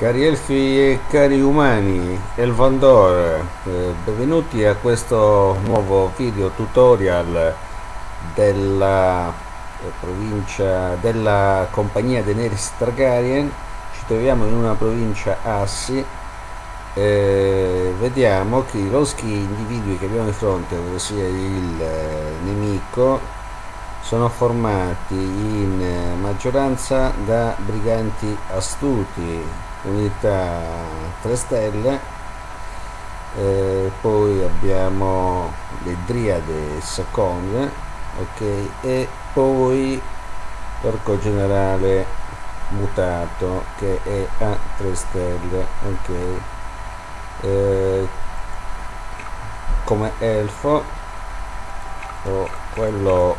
Cari elfi e cari umani, Elvandor, eh, benvenuti a questo nuovo video tutorial della eh, provincia della compagnia Daenerys Targaryen. Ci troviamo in una provincia Assi. Eh, vediamo che i loschi individui che abbiamo di fronte, ossia il eh, nemico, sono formati in eh, maggioranza da briganti astuti unità 3 stelle eh, poi abbiamo le driade Sakong ok? E poi l'orco generale mutato che è a 3 stelle ok? Eh, come elfo o quello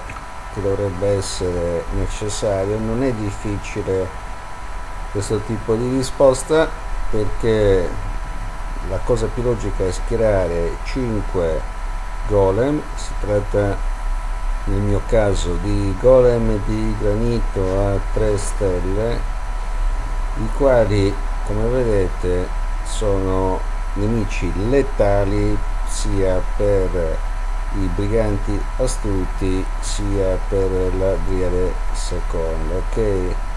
che dovrebbe essere necessario non è difficile questo tipo di risposta perché la cosa più logica è schierare 5 golem. Si tratta nel mio caso di golem di granito a 3 stelle i quali come vedete sono nemici letali sia per i briganti astuti sia per la driade seconda ok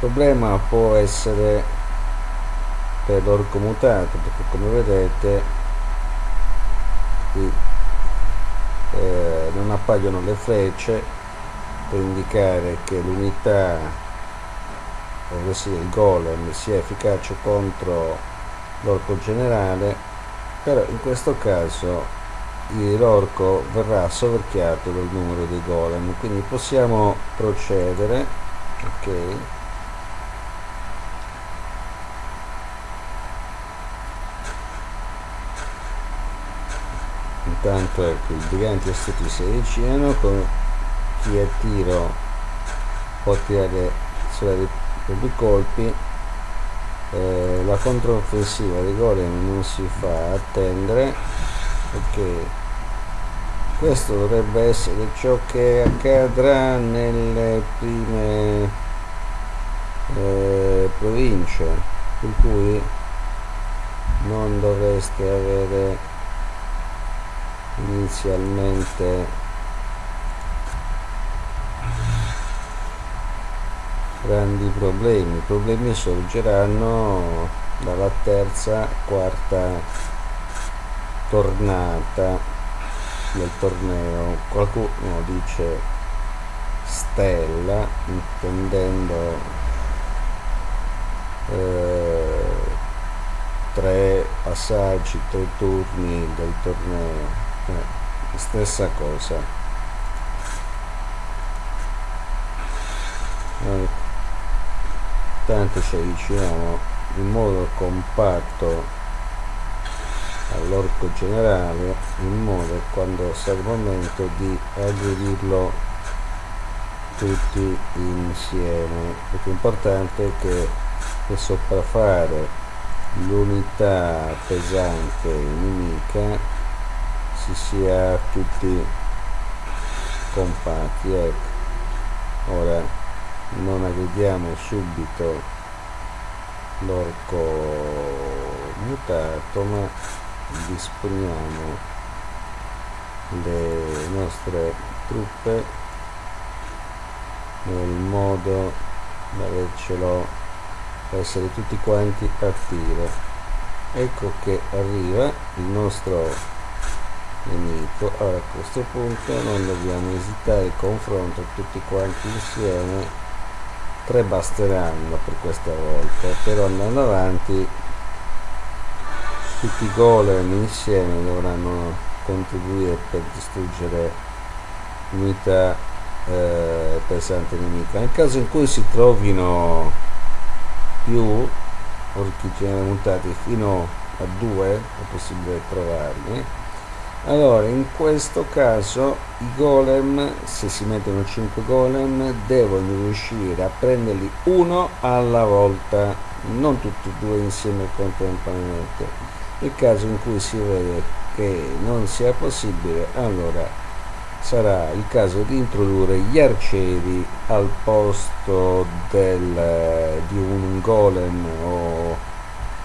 problema può essere per l'orco mutato perché come vedete qui eh, non appaiono le frecce per indicare che l'unità ovvero il golem sia efficace contro l'orco generale però in questo caso l'orco verrà soverchiato dal numero dei golem. Quindi possiamo procedere ok intanto ecco i briganti astuti si avvicinano con chi a tiro può tirare sulle due colpi. Eh, la controffensiva dei golem non si fa attendere perché questo dovrebbe essere ciò che accadrà nelle prime eh, province per cui non dovreste avere inizialmente grandi problemi. I problemi sorgeranno dalla terza quarta tornata del torneo. Qualcuno dice stella intendendo eh, tre passaggi tre turni del torneo eh, stessa cosa. Eh, tanto ci avviciniamo in modo compatto all'orco generale in modo quando sarà il momento di aggredirlo tutti insieme. Perché è importante che per sopraffare l'unità pesante nemica si sia tutti compatti ecco. Ora non aggrediamo subito l'orco mutato ma disponiamo le nostre truppe nel modo da avercelo essere tutti quanti attive ecco che arriva il nostro nemico allora a questo punto non dobbiamo esitare il confronto tutti quanti insieme. Tre basteranno per questa volta però andando avanti tutti i golem insieme dovranno contribuire per distruggere l'unità eh, pesante nemica nel caso in cui si trovino più orchi mutati fino a due è possibile trovarli allora in questo caso i golem se si mettono 5 golem devono riuscire a prenderli uno alla volta non tutti e due insieme contemporaneamente. Nel caso in cui si vede che non sia possibile allora sarà il caso di introdurre gli arcieri al posto del, di un golem o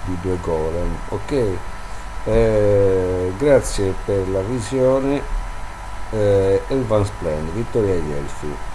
di due golem ok eh, grazie per la visione eh, Elvan Splend Vittoria Elfi